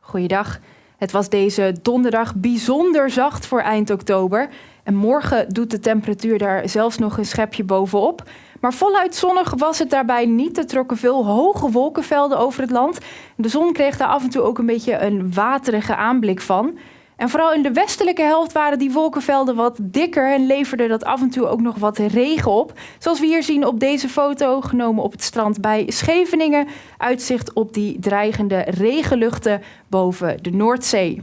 Goeiedag. Het was deze donderdag bijzonder zacht voor eind oktober. En morgen doet de temperatuur daar zelfs nog een schepje bovenop. Maar voluit zonnig was het daarbij niet. Er trokken veel hoge wolkenvelden over het land. De zon kreeg daar af en toe ook een beetje een waterige aanblik van. En vooral in de westelijke helft waren die wolkenvelden wat dikker en leverde dat af en toe ook nog wat regen op. Zoals we hier zien op deze foto, genomen op het strand bij Scheveningen. Uitzicht op die dreigende regenluchten boven de Noordzee.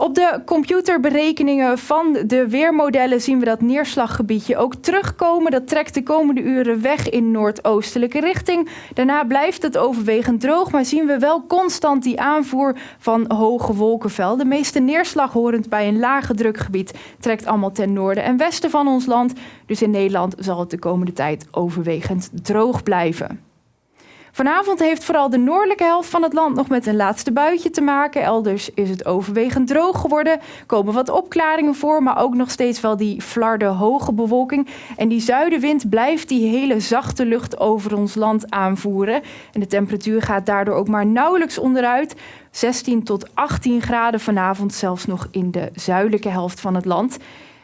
Op de computerberekeningen van de weermodellen zien we dat neerslaggebiedje ook terugkomen. Dat trekt de komende uren weg in noordoostelijke richting. Daarna blijft het overwegend droog, maar zien we wel constant die aanvoer van hoge wolkenvelden. De meeste neerslag horend bij een lage drukgebied trekt allemaal ten noorden en westen van ons land. Dus in Nederland zal het de komende tijd overwegend droog blijven. Vanavond heeft vooral de noordelijke helft van het land nog met een laatste buitje te maken. Elders is het overwegend droog geworden. Komen wat opklaringen voor, maar ook nog steeds wel die flarde hoge bewolking. En die zuidenwind blijft die hele zachte lucht over ons land aanvoeren. En de temperatuur gaat daardoor ook maar nauwelijks onderuit. 16 tot 18 graden vanavond, zelfs nog in de zuidelijke helft van het land.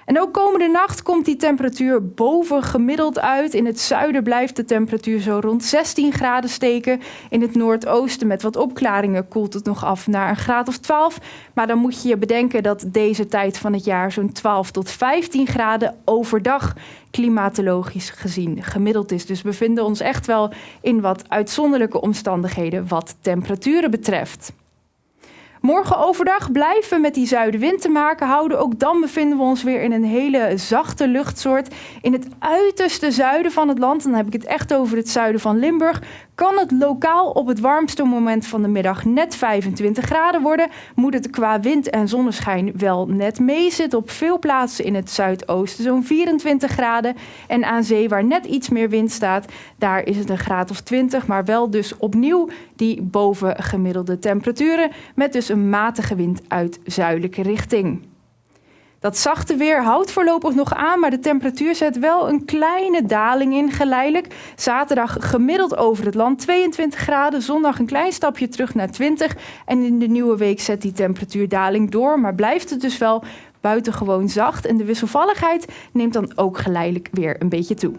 En ook komende nacht komt die temperatuur boven gemiddeld uit. In het zuiden blijft de temperatuur zo rond 16 graden steken. In het noordoosten met wat opklaringen koelt het nog af naar een graad of 12. Maar dan moet je je bedenken dat deze tijd van het jaar zo'n 12 tot 15 graden overdag klimatologisch gezien gemiddeld is. Dus we bevinden ons echt wel in wat uitzonderlijke omstandigheden wat temperaturen betreft. Morgen overdag blijven we met die zuidenwind te maken houden. Ook dan bevinden we ons weer in een hele zachte luchtsoort. In het uiterste zuiden van het land, dan heb ik het echt over het zuiden van Limburg, kan het lokaal op het warmste moment van de middag net 25 graden worden. Moet het qua wind en zonneschijn wel net meezitten. Op veel plaatsen in het zuidoosten zo'n 24 graden. En aan zee waar net iets meer wind staat, daar is het een graad of 20. Maar wel dus opnieuw die bovengemiddelde temperaturen. Met dus een matige wind uit zuidelijke richting. Dat zachte weer houdt voorlopig nog aan, maar de temperatuur zet wel een kleine daling in geleidelijk. Zaterdag gemiddeld over het land 22 graden, zondag een klein stapje terug naar 20. En in de nieuwe week zet die temperatuurdaling door, maar blijft het dus wel buitengewoon zacht. En de wisselvalligheid neemt dan ook geleidelijk weer een beetje toe.